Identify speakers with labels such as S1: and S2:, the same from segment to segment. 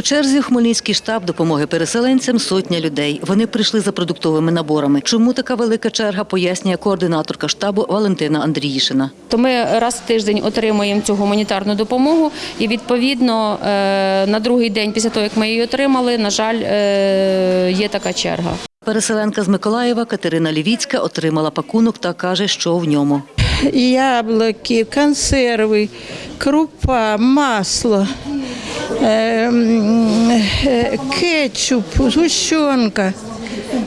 S1: У черзі в Хмельницький штаб допомоги переселенцям сотня людей. Вони прийшли за продуктовими наборами. Чому така велика черга, пояснює координаторка штабу Валентина Андріїшина.
S2: То ми раз в тиждень отримуємо цю гуманітарну допомогу, і відповідно е, на другий день після того, як ми її отримали, на жаль, е, є така черга.
S1: Переселенка з Миколаєва Катерина Лівіцька отримала пакунок та каже, що в ньому.
S3: яблуки, консерви, крупа, масло, кетчуп, згущенка.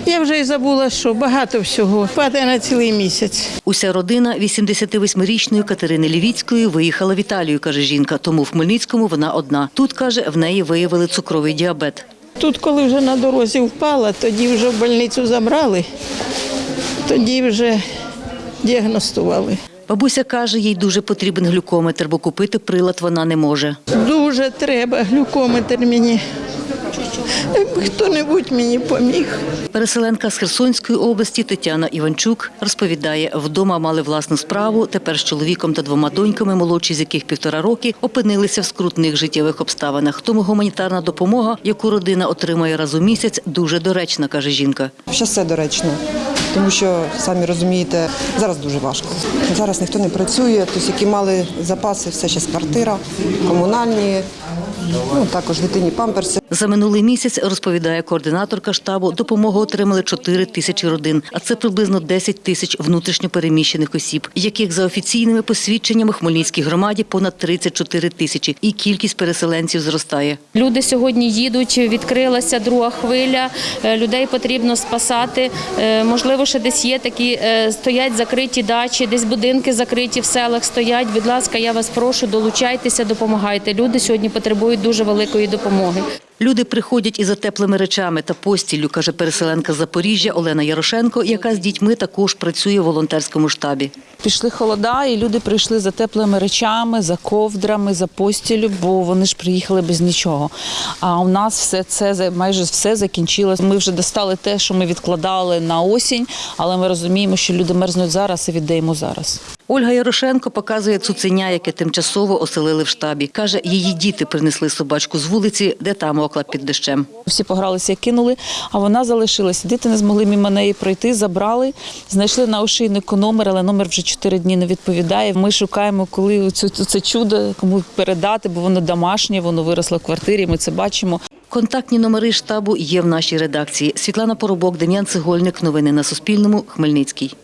S3: Я вже й забула, що багато всього. Хватає на цілий місяць.
S1: Уся родина 88-річної Катерини Лівіцької виїхала в Італію, каже жінка. Тому в Хмельницькому вона одна. Тут каже, в неї виявили цукровий діабет.
S3: Тут, коли вже на дорозі впала, тоді вже в больницю забрали, тоді вже діагностували.
S1: Бабуся каже, їй дуже потрібен глюкометр, бо купити прилад вона не може.
S3: Дуже треба глюкометр мені. Хто-небудь мені поміг.
S1: Переселенка з Херсонської області Тетяна Іванчук розповідає, вдома мали власну справу. Тепер з чоловіком та двома доньками, молодші з яких півтора роки, опинилися в скрутних життєвих обставинах. Тому гуманітарна допомога, яку родина отримує раз у місяць, дуже доречна, каже жінка.
S4: Ще все доречно, тому що самі розумієте, зараз дуже важко. Зараз ніхто не працює, тобто які мали запаси, все ще квартира, комунальні, ну також дитині памперси.
S1: За минулий місяць, розповідає координаторка штабу, допомогу отримали 4 тисячі родин, а це приблизно 10 тисяч внутрішньопереміщених осіб, яких за офіційними посвідченнями Хмельницькій громаді понад 34 тисячі, і кількість переселенців зростає.
S2: Люди сьогодні їдуть, відкрилася друга хвиля, е, людей потрібно спасати. Е, Можливо, ще десь є такі, е, стоять закриті дачі, десь будинки закриті в селах стоять. Будь ласка, я вас прошу, долучайтеся, допомагайте. Люди сьогодні потребують дуже великої допомоги.
S1: Люди приходять із за теплими речами та постіллю, каже переселенка з Запоріжжя Олена Ярошенко, яка з дітьми також працює в волонтерському штабі.
S5: Пішли холода, і люди прийшли за теплими речами, за ковдрами, за постілю, бо вони ж приїхали без нічого. А у нас все це майже все закінчилось. Ми вже достали те, що ми відкладали на осінь, але ми розуміємо, що люди мерзнуть зараз і віддаємо зараз.
S1: Ольга Ярошенко показує цуценя, яке тимчасово оселили в штабі. Каже, її діти принесли собачку з вулиці, де та мокла під дощем.
S5: Всі погралися кинули, а вона залишилася. Діти не змогли мимо неї пройти, забрали, знайшли на ошейнику номер, але номер вже чотири дні не відповідає. Ми шукаємо, коли це, це чудо кому передати, бо воно домашнє, воно виросло в квартирі. Ми це бачимо.
S1: Контактні номери штабу є в нашій редакції. Світлана Поробок, Дем'ян Цегольник. Новини на Суспільному. Хмельницький.